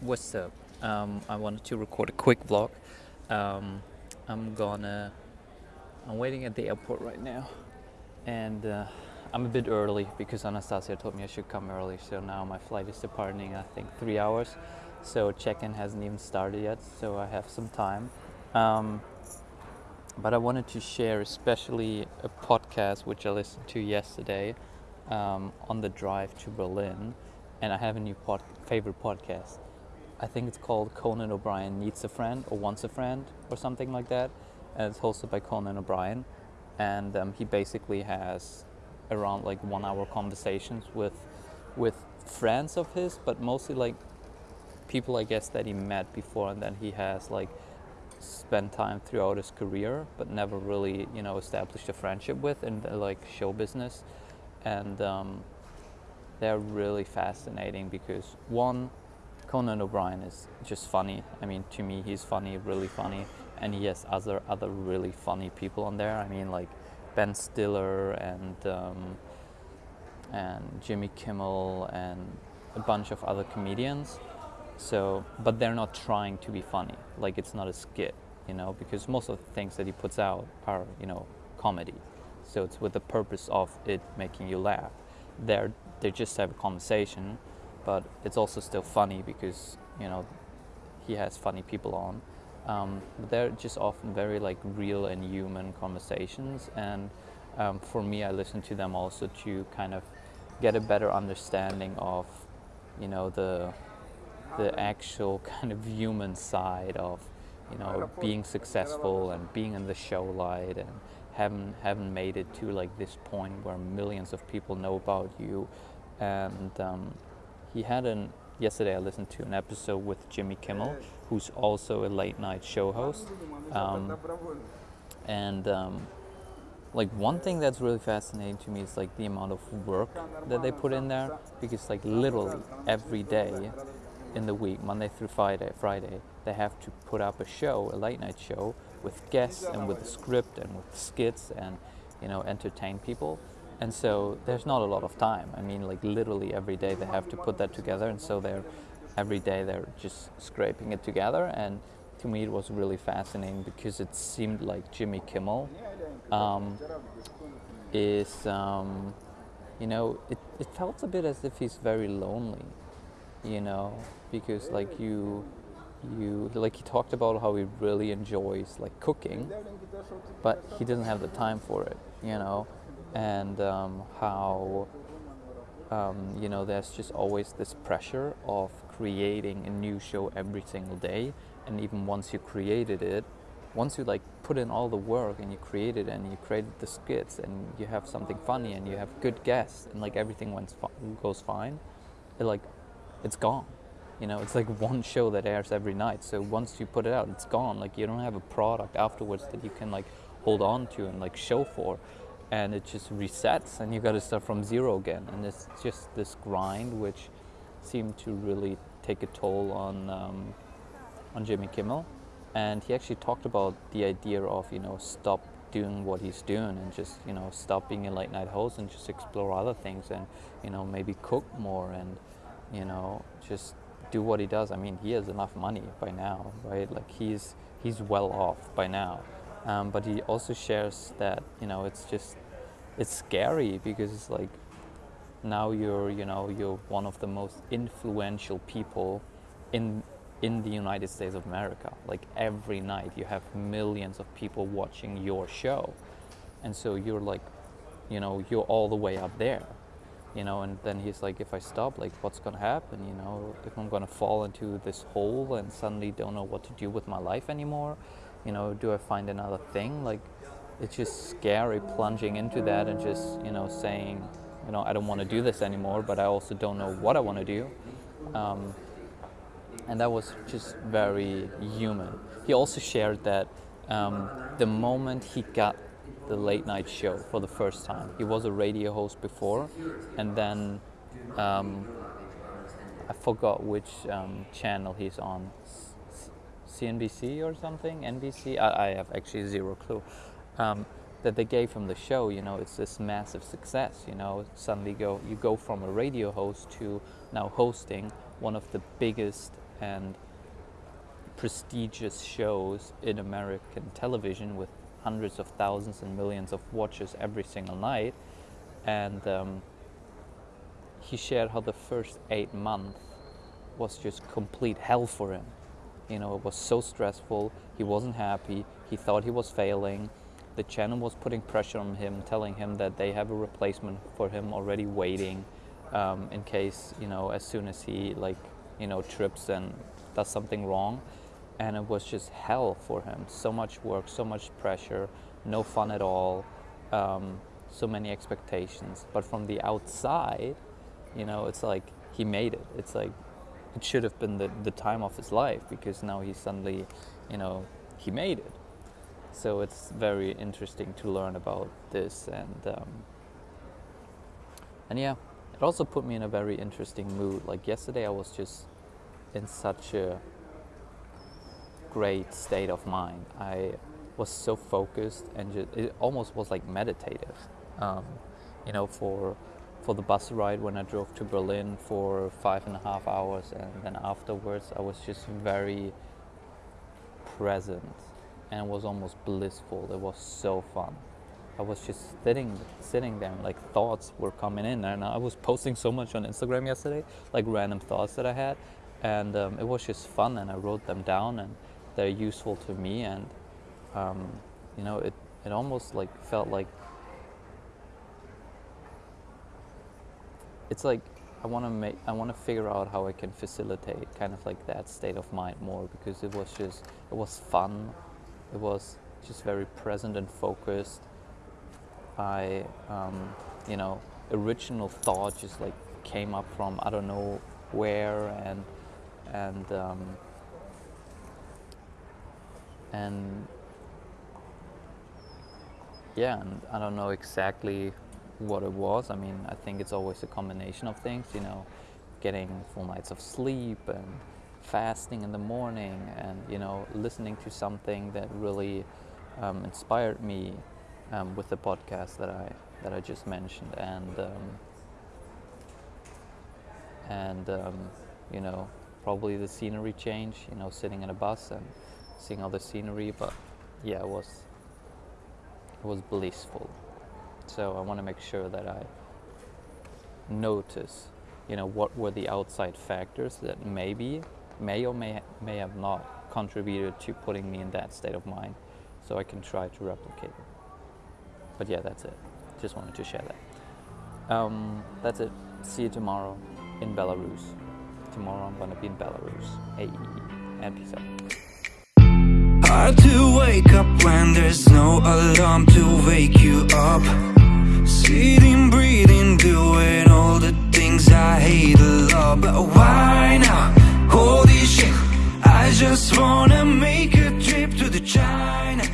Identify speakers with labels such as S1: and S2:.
S1: What's up? Um, I wanted to record a quick vlog. Um, I'm gonna. I'm waiting at the airport right now, and uh, I'm a bit early because Anastasia told me I should come early. So now my flight is departing. I think three hours. So check-in hasn't even started yet. So I have some time. Um, but I wanted to share, especially a podcast which I listened to yesterday um, on the drive to Berlin, and I have a new pod- favorite podcast. I think it's called Conan O'Brien Needs a Friend or Wants a Friend or something like that. And it's hosted by Conan O'Brien. And um, he basically has around like one hour conversations with, with friends of his, but mostly like people I guess that he met before and then he has like spent time throughout his career, but never really, you know, established a friendship with in the, like show business. And um, they're really fascinating because one, Conan O'Brien is just funny. I mean, to me, he's funny, really funny, and he has other other really funny people on there. I mean, like Ben Stiller and um, and Jimmy Kimmel and a bunch of other comedians. So, but they're not trying to be funny. Like it's not a skit, you know, because most of the things that he puts out are, you know, comedy. So it's with the purpose of it making you laugh. They're they just have a conversation but it's also still funny because you know he has funny people on. Um, but they're just often very like real and human conversations, and um, for me, I listen to them also to kind of get a better understanding of you know the the actual kind of human side of you know being successful and being in the show light and haven't haven't made it to like this point where millions of people know about you and um, he had an yesterday I listened to an episode with Jimmy Kimmel, who's also a late night show host, um, and um, like one thing that's really fascinating to me is like the amount of work that they put in there because like literally every day in the week, Monday through Friday, Friday, they have to put up a show, a late night show with guests and with a script and with skits and you know entertain people and so there's not a lot of time. I mean, like literally every day they have to put that together, and so they're every day they're just scraping it together. And to me, it was really fascinating because it seemed like Jimmy Kimmel um, is, um, you know, it, it felt a bit as if he's very lonely, you know, because like you you like he talked about how he really enjoys like cooking but he doesn't have the time for it you know and um, how um, you know there's just always this pressure of creating a new show every single day. And even once you created it once you like put in all the work and you created and you created the skits and you have something funny and you have good guests and like everything went goes fine it like it's gone. You know it's like one show that airs every night. So once you put it out it's gone. Like you don't have a product afterwards that you can like hold on to and like show for and it just resets and you got to start from zero again. And it's just this grind which seemed to really take a toll on um, on Jimmy Kimmel. And he actually talked about the idea of you know stop doing what he's doing and just you know stop being a late night host and just explore other things and you know maybe cook more and you know just do what he does. I mean he has enough money by now right? Like he's he's well off by now um, but he also shares that you know it's just it's scary because it's like now you're you know you're one of the most influential people in in the United States of America. Like every night you have millions of people watching your show. And so you're like, you know, you're all the way up there. You know, and then he's like, if I stop, like what's gonna happen? You know, if I'm gonna fall into this hole and suddenly don't know what to do with my life anymore, you know, do I find another thing? Like it's just scary plunging into that and just you know saying you know I don't want to do this anymore but I also don't know what I want to do. Um, and that was just very human. He also shared that um, the moment he got the late night show for the first time he was a radio host before and then um, I forgot which um, channel he's on CNBC or something NBC I, I have actually zero clue um, that they gave him the show, you know, it's this massive success, you know, suddenly go, you go from a radio host to now hosting one of the biggest and prestigious shows in American television with hundreds of thousands and millions of watchers every single night. And um, he shared how the first eight months was just complete hell for him. You know, it was so stressful. He wasn't happy. He thought he was failing. The channel was putting pressure on him, telling him that they have a replacement for him already waiting um, in case, you know, as soon as he, like, you know, trips and does something wrong. And it was just hell for him. So much work, so much pressure, no fun at all, um, so many expectations. But from the outside, you know, it's like he made it. It's like it should have been the, the time of his life because now he suddenly, you know, he made it. So it's very interesting to learn about this and um, and yeah, it also put me in a very interesting mood. Like yesterday, I was just in such a great state of mind. I was so focused and just, it almost was like meditative. Um, you know, for for the bus ride when I drove to Berlin for five and a half hours, and then afterwards I was just very present and it was almost blissful. It was so fun. I was just sitting sitting there, like thoughts were coming in, and I was posting so much on Instagram yesterday, like random thoughts that I had, and um, it was just fun, and I wrote them down, and they're useful to me, and um, you know, it it almost like felt like it's like I want to make I want to figure out how I can facilitate kind of like that state of mind more because it was just it was fun. It was just very present and focused. I um, you know original thought just like came up from I don't know where and and um, and yeah and I don't know exactly what it was. I mean, I think it's always a combination of things, you know, getting full nights of sleep and fasting in the morning and, you know, listening to something that really um, inspired me um, with the podcast that I, that I just mentioned. And, um, and um, you know, probably the scenery change, you know, sitting in a bus and seeing all the scenery. But yeah, it was, it was blissful. So I want to make sure that I notice, you know, what were the outside factors that maybe, may or may, may have not contributed to putting me in that state of mind so I can try to replicate it. But yeah, that's it. Just wanted to share that. Um, that's it. See you tomorrow in Belarus. Tomorrow I'm gonna be in Belarus. Hey, and peace out. Hard to wake up when there's no alarm to wake you up Sitting, breathing, doing all the things I hate a lot But why now? Holy shit I just wanna make a trip to the China